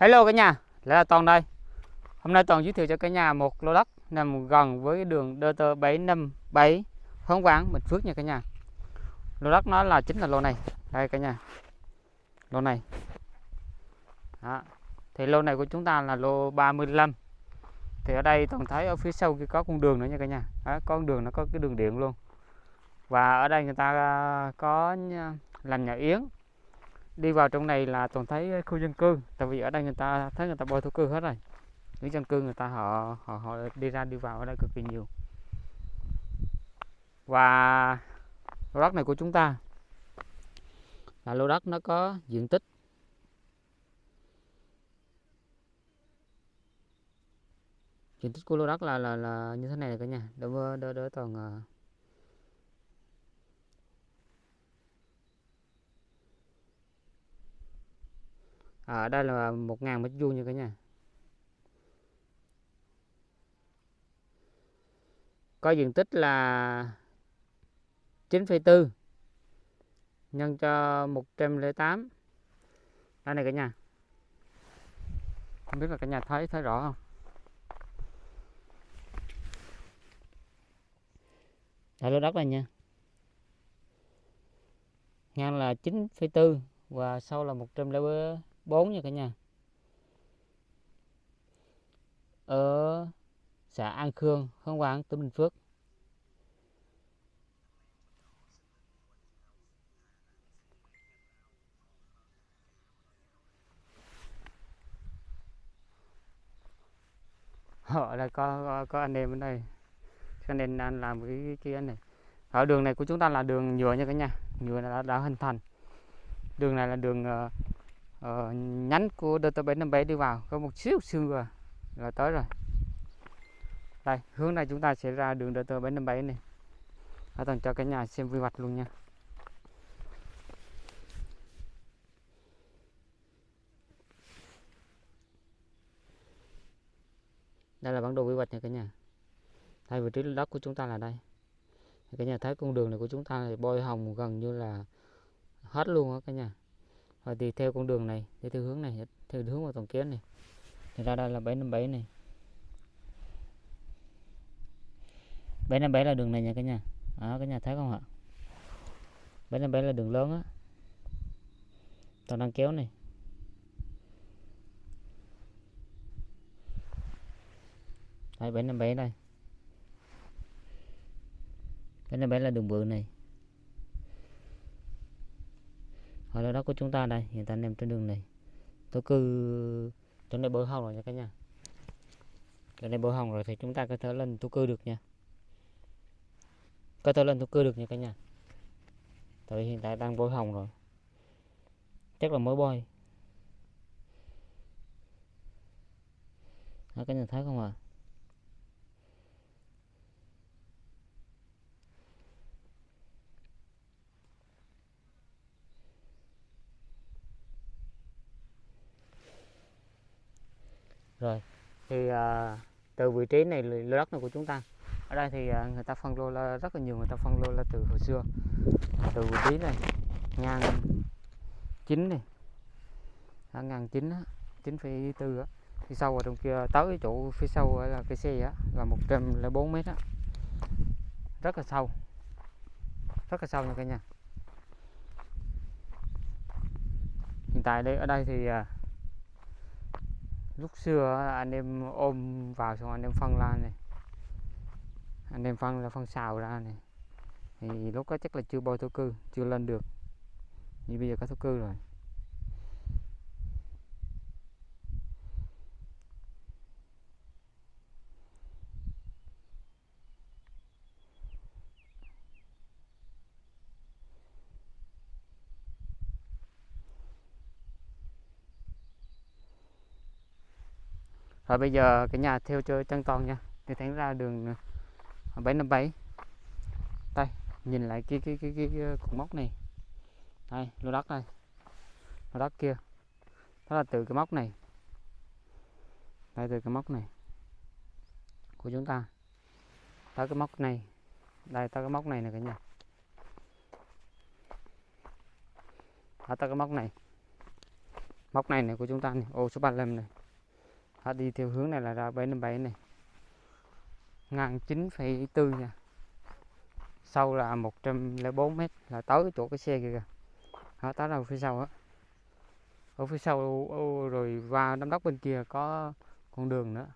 Hello cả nhà, lại là Toàn đây. Hôm nay Toàn giới thiệu cho cả nhà một lô đất nằm gần với đường DT 757 Hớn quảng Bình Phước nha cả nhà. Lô đất nó là chính là lô này. Đây cả nhà. Lô này. Đó. Thì lô này của chúng ta là lô 35. Thì ở đây Toàn thấy ở phía sau kia có con đường nữa nha cả nhà. Đó, con đường nó có cái đường điện luôn. Và ở đây người ta à, có à, làm nhà yến đi vào trong này là toàn thấy khu dân cư tại vì ở đây người ta thấy người ta bôi thổ cư hết rồi. Những dân cư người ta họ họ họ đi ra đi vào ở đây cực kỳ nhiều. Và lô đất này của chúng ta là lô đất nó có diện tích diện tích của lô đất là là, là như thế này cả nhà đỡ đỡ đỡ toàn ờ, ở đây là 1.000 mét vuông nha cả nhà. Có diện tích là 9,4 nhân cho 108 đây này cả nhà. Không biết là cả nhà thấy thấy rõ không? Đây lô đất này nha. Ngang là 9,4 và sau là 104 4 nha cả nhà. Ở xã An Khương, Hương Quảng, tỉnh Bình Phước. họ là có, có có anh em ở đây. Cho nên anh làm cái kia này. Ở đường này của chúng ta là đường nhựa nha cả nhà. Nhựa đã, đã hình thành. Đường này là đường uh, uh, nhánh của DT757 đi vào có một xíu xương rồi là tới rồi. Đây hướng này chúng ta sẽ ra đường DT757 này. Ở tầng cho cả nhà xem quy hoạch luôn nha. Đây là bản đồ quy hoạch nha cả nhà. Thay vị trí đất của chúng ta là đây. Cả nhà thấy con đường này của chúng ta thì bôi hồng gần như là hết luôn á cả nhà và thì theo con đường này đi theo hướng này, theo hướng vào tổng kiến này. Thì ra đây là 757 này. 757 là đường này nha cả nhà. Đó, cả nhà thấy không ạ? 757 là đường lớn á. Toàn đang kéo này. Đây 757 đây. 757 là đường bự này. Ở đó, của chúng ta đây hiện tại nằm trên đường này. Tôi cư chỗ này bờ hồng rồi nha cả nhà. Chỗ này bờ hồng rồi thì chúng ta có thể lên tôi cư được nha. Có thể lên tôi cư được nha cả nhà. Tại hiện tại đang bôi hồng rồi. Chắc là mới bôi đó, nhà thấy không ạ? à? Rồi thì à, từ vị trí này lô đất này của chúng ta. Ở đây thì à, người ta phân lô là rất là nhiều người ta phân lô là từ hồi xưa. Từ vị trí này ngang chín này. À, ngang chín chín phẩy tư thì sau ở trong kia tới cái chỗ phía sau là cái xe á, là 104 mét á. rất là sâu. Rất là sâu nha cả nhà. Hiện tại đây ở đây thì à, lúc xưa anh em ôm vào xong anh em phân ra này. Anh em phân là phân xào ra này. Thì lúc đó chắc là chưa bôi thổ cư, chưa lên được. Như bây giờ có thổ cư rồi. Rồi bây giờ cái nhà theo chơi chân con nha. Thì thẳng ra đường ờ, 757 đây nhìn lại cái cái cái cái, cái ờ, cột mốc này. Đây lô đất đây. Lô đất kia. Đó là từ cái mốc này. Đây từ cái mốc này của chúng ta. Tới cái mốc này. Đây tới cái mốc này nè cả nhà. Đó tới cái mốc này. Móc này này của chúng ta này ô số 35 này họ đi theo hướng này là ra 757 này. Ngang 9,4 nha. Sâu là 104 mét là tới chỗ cái xe kìa đó tới đâu phía sau á? Ở phía sau rồi qua đám đốc bên kia có con đường nữa.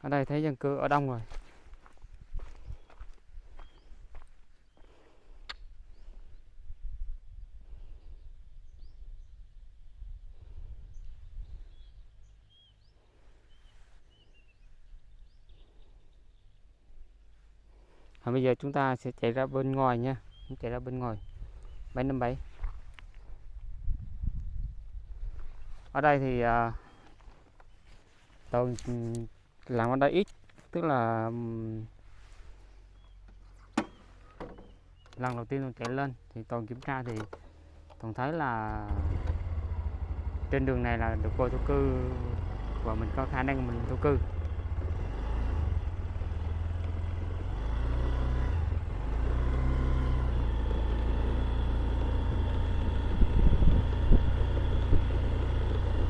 Ở đây thấy dân cư ở đông rồi. À, bây giờ chúng ta sẽ chạy ra bên ngoài nha. Chạy ra bên ngoài. 757 ở đây thì à, tôi làm ở đây ít tức là lần đầu tiên tôi chạy lên thì toàn kiểm tra thì toàn thấy là trên đường này là được vô thổ cư và mình có khả năng mình thổ cư.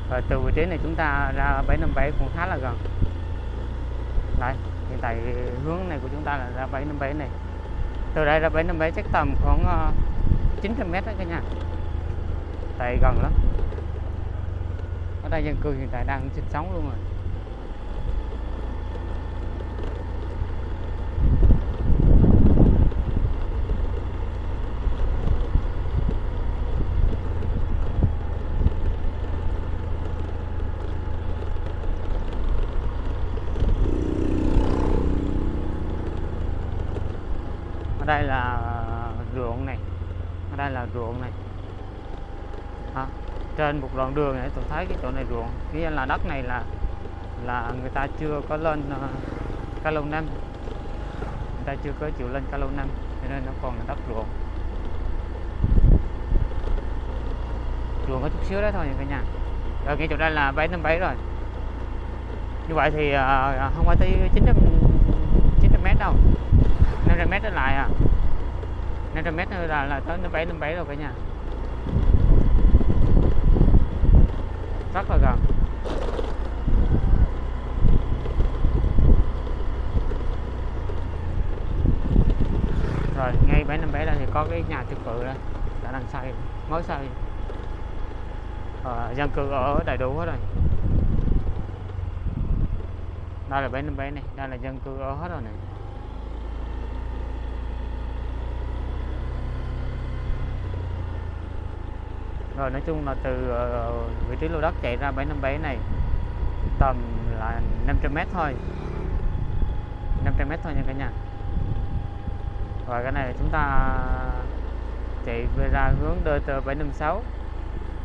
Và từ vị trí này chúng ta ra 757 cũng khá là gần. Đây, hiện tại hướng này của chúng ta là ra 757 này. Từ đây ra 757 chắc tầm khoảng ờ, 900m đó cả nhà. Tại gần lắm. Ở đây dân cư hiện tại đang sinh sống luôn rồi đây là ruộng này ở đây là ruộng này à, trên một đoạn đường này tôi thấy cái chỗ này ruộng. Nghĩa là đất này là là người ta chưa có lên uh, ca lâu năm. Người ta chưa có chịu lên ca lâu năm cho nên nó còn là đất ruộng. Ruộng có chút xíu đấy thôi cả nhà. Ở ngay chỗ đây là 757 rồi. Như vậy thì uh, không phải tới 900 900 mét đâu. 500 mét trở lại à. 500 mét là, là tới 57 rồi cả nhà. Rất là gần rồi ngay 757 đây thì có cái nhà trực cự đây. Đã đang xây mới xây à, ờ, dân cư ở đầy đủ hết rồi. Đây là 757 này đây là dân cư ở hết rồi này. Rồi, nói chung là từ ờ, vị trí lô đất chạy ra 757 này tầm là 500m thôi. 500m thôi nha cả nhà. Và cái này chúng ta chạy về ra hướng DT 756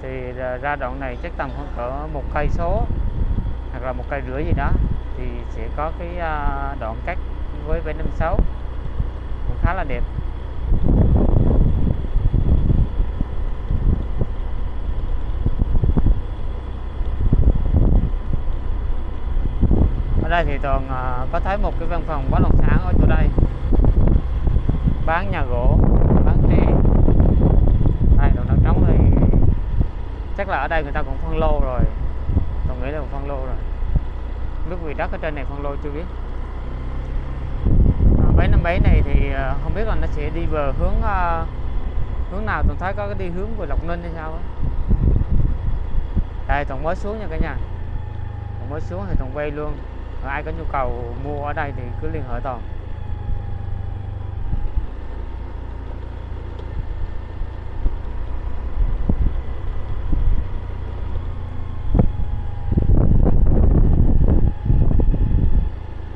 thì ờ, ra đoạn này chắc tầm khoảng cỡ một cây số hoặc là một cây rưỡi gì đó thì sẽ có cái ờ, đoạn cắt với 756 cũng khá là đẹp. Đây thì toàn à, có thấy một cái văn phòng bất động sản ở chỗ đây. Bán nhà gỗ bán tre. Đây đồ đất trống thì chắc là ở đây người ta cũng phân lô rồi. Tôi nghĩ là cũng phân lô rồi. Biết vì đất ở trên này phân lô chưa biết. Mấy năm bảy này thì à, không biết là nó sẽ đi về hướng uh, hướng nào. Tôi thấy có cái đi hướng về lộc ninh hay sao ấy đây toàn mới xuống nha cả nhà. Toàn mới xuống thì toàn quay luôn ai có nhu cầu mua ở đây thì cứ liên hệ toàn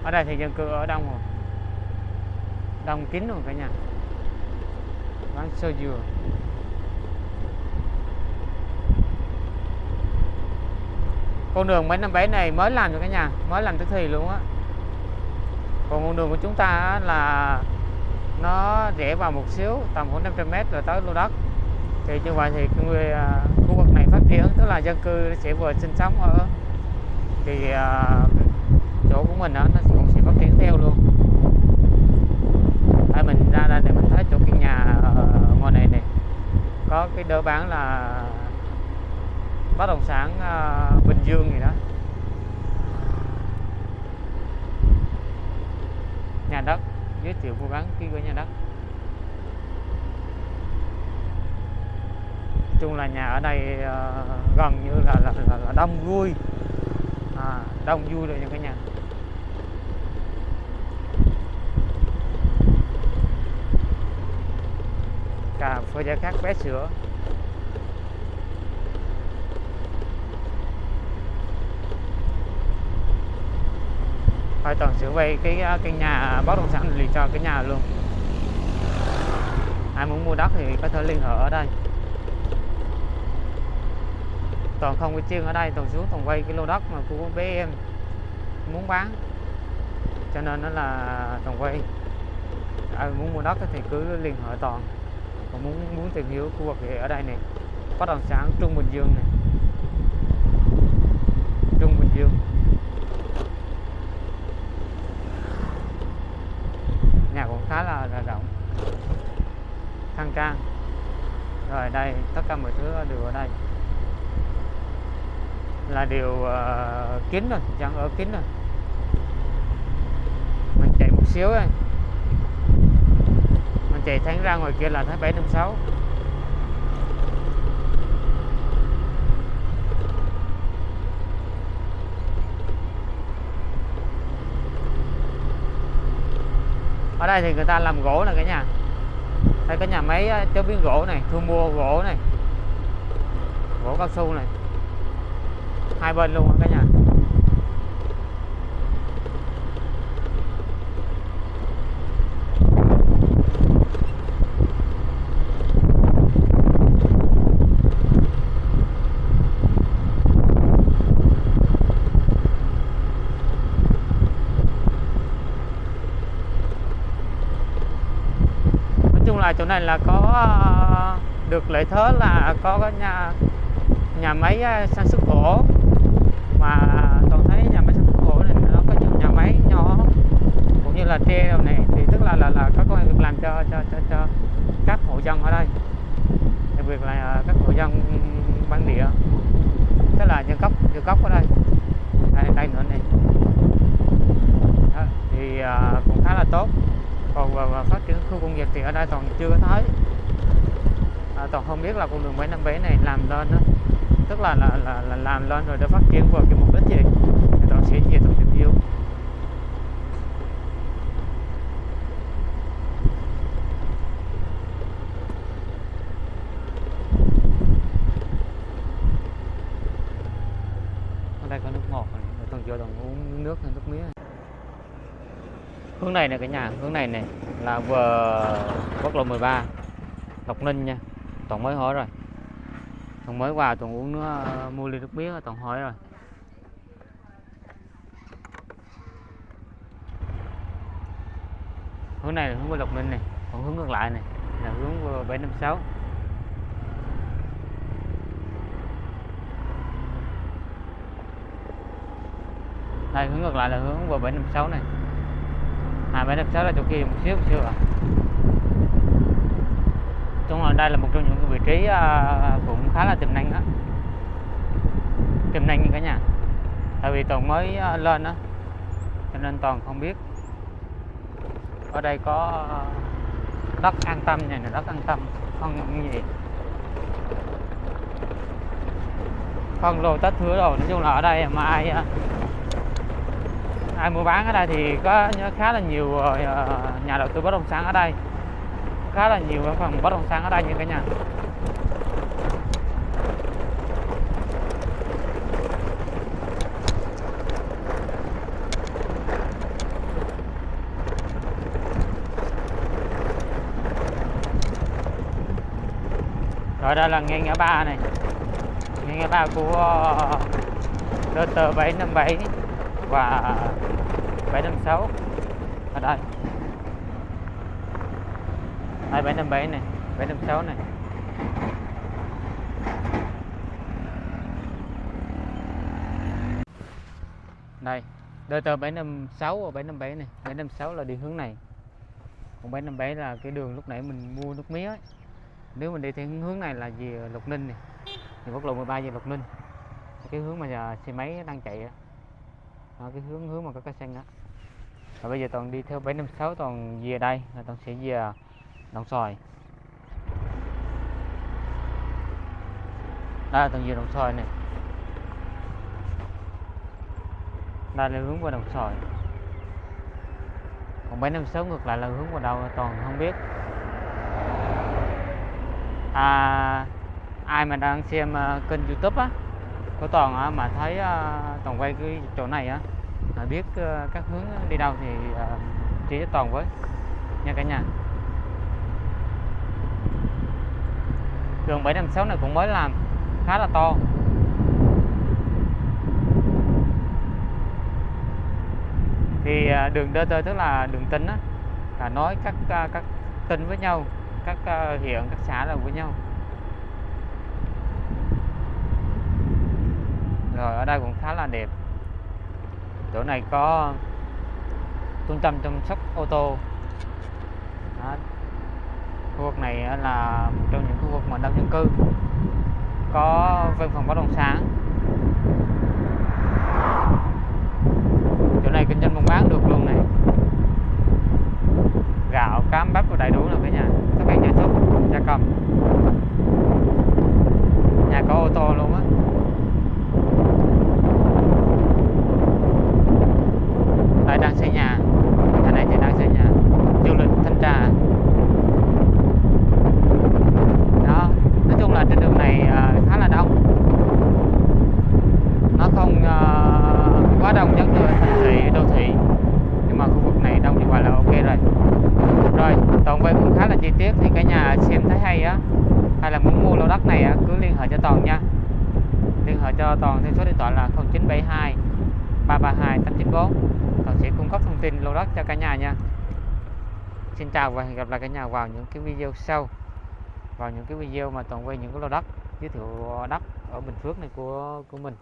ở đây thì dân cư ở đông rồi đông kín rồi cả nhà. Bán sơ dừa. Con đường 757 này mới làm cho cả nhà mới làm tức thì luôn á. Còn con đường của chúng ta là nó rẽ vào một xíu tầm khoảng 500 mét rồi tới lô đất. Thì như vậy thì người uh, khu vực này phát triển tức là dân cư sẽ vừa sinh sống ở thì uh, chỗ của mình đó, nó cũng sẽ phát triển theo luôn. Đây mình ra đây để mình thấy chỗ cái nhà à, ngoài này này có cái đỡ bán là bất động sản à, Bình Dương gì đó. Nhà đất giới thiệu mua bán ký gửi nhà đất. Nói chung là nhà ở đây à, gần như là là, là, là đông vui. À, đông vui rồi những cái nhà. Cà phê giá khác vé sữa. Thôi toàn sửa vay cái à, cái nhà bất động sản liền cho cái nhà luôn. Ai muốn mua đất thì có thể liên hệ ở đây. Toàn không có chuyên ở đây, toàn xuống toàn quay cái lô đất mà của bé em muốn bán. Cho nên nó là toàn quay. Ai muốn mua đất thì cứ liên hệ toàn. Còn muốn muốn tìm hiểu khu vực thì ở đây này bất động sản Trung Bình Dương này Trung Bình Dương nhà cũng khá là, là rộng khang trang rồi đây tất cả mọi thứ đều ở đây. Là điều uh, kín rồi chẳng ở kín rồi. Mình chạy một xíu ấy, mình chạy thẳng ra ngoài kia là thấy 756 ở đây thì người ta làm gỗ là cả nhà đây cái nhà máy chế biến gỗ này, thu mua gỗ này, gỗ cao su này. Hai bên luôn cả nhà. Mà chỗ này là có ờ, được lợi thế là có cái nhà nhà máy ờ, sản xuất gỗ. Mà toàn thấy nhà máy sản xuất gỗ này nó có nhiều nhà máy nhỏ cũng như là tre đồ này thì tức là là là có công an việc làm cho cho cho cho các hộ dân ở đây. Đặc biệt là ờ, các hộ dân bản địa. Tức là nhân gốc nhân gốc ở đây. Đây, đây nữa này. Đó, thì cũng khá là tốt còn và, và phát triển khu công nghiệp thì ở đây toàn chưa có thấy. À, toàn không biết là con đường 757 này làm lên đó tức là là, là, là làm lên rồi để phát triển vào cái mục đích gì? Thì toàn sẽ về toàn tìm hiểu ở đây có nước ngọt này rồi toàn vô toàn uống nước hay nước mía này hướng này nè cả nhà, hướng này này là vừa quốc lộ 13 Lộc Ninh nha. Toàn mới hỏi rồi. Toàn mới vào toàn uống nước mua ly nước mía toàn hỏi rồi. Hướng này là hướng qua Lộc Ninh này, còn hướng ngược lại này là hướng qua 756 đây, hướng ngược lại là hướng của 756 này à 756 là chỗ kia một xíu một xíu à chung là đây là một trong những cái vị trí à, cũng khá là tiềm năng đó. Tiềm năng như cả nhà? Tại vì toàn mới à, lên đó cho nên toàn không biết. Ở đây có à, đất an tâm này là đất an tâm, không gì. Phân lô tết thứ rồi nói chung là ở đây mà ai ai mua bán ở đây thì có khá là nhiều ờ, ờ, nhà đầu tư bất động sản ở đây. Khá là nhiều phần bất động sản ở đây như cả nhà. Rồi đây là nghe ngã ba này. Nghe ngã ba của ờ, DT 757 và 756 ở à, đây. Đây 757 này 756 này. Đây DT 756 và 757 này. 756 là đi hướng này. Còn 757 là cái đường lúc nãy mình mua nước mía ấy. nếu mình đi theo hướng này là về Lục Ninh này. Thì quốc lộ 13 về Lục Ninh. Cái hướng mà giờ xe máy đang chạy ấy đó, cái hướng hướng mà có cây xanh đó. Và bây giờ toàn đi theo 756 toàn về đây là toàn sẽ về à, Đồng Xoài. Đây là toàn về Đồng Xoài này đây là hướng qua Đồng Xoài. Còn 756 ngược lại là hướng vào đâu toàn không biết. À, ai mà đang xem uh, kênh youtube á của toàn á, mà thấy à, toàn quay cái chỗ này á mà biết ờ, các hướng đi đâu thì ờ, chỉ cho toàn với nha cả nhà. Đường 756 này cũng mới làm khá là to. Thì à, đường đường DT tức là đường tính á là nói các à, các tỉnh với nhau các huyện các xã là với nhau. Rồi, ở đây cũng khá là đẹp. Chỗ này có trung tâm chăm sóc ô tô. Đó. khu vực này là một trong những khu vực mà đông dân cư. Có văn phòng bất động sản chỗ này kinh doanh buôn bán được luôn này gạo cám bắp và đầy đủ là cả nhà tất cả gia súc gia cầm nhà có ô tô luôn á đây đang xây nhà nhà này thì đang xây nhà du lịch thanh trà đó nói chung là trên đường này uh, khá là đông nó không uh, quá đông giống như thành thị đô thị nhưng mà khu vực này đông như vậy là ok rồi rồi toàn quay cũng khá là chi tiết thì cả nhà xem thấy hay á hay là muốn mua lô đất này á, cứ liên hệ cho toàn nha. Liên hệ cho toàn theo số điện thoại là 0972 332 894 toàn sẽ cung cấp thông tin lô đất cho cả nhà nha. Xin chào và hẹn gặp lại cả nhà vào những cái video sau. Vào những cái video mà toàn quay những cái lô đất giới thiệu đất ở Bình Phước này của của mình.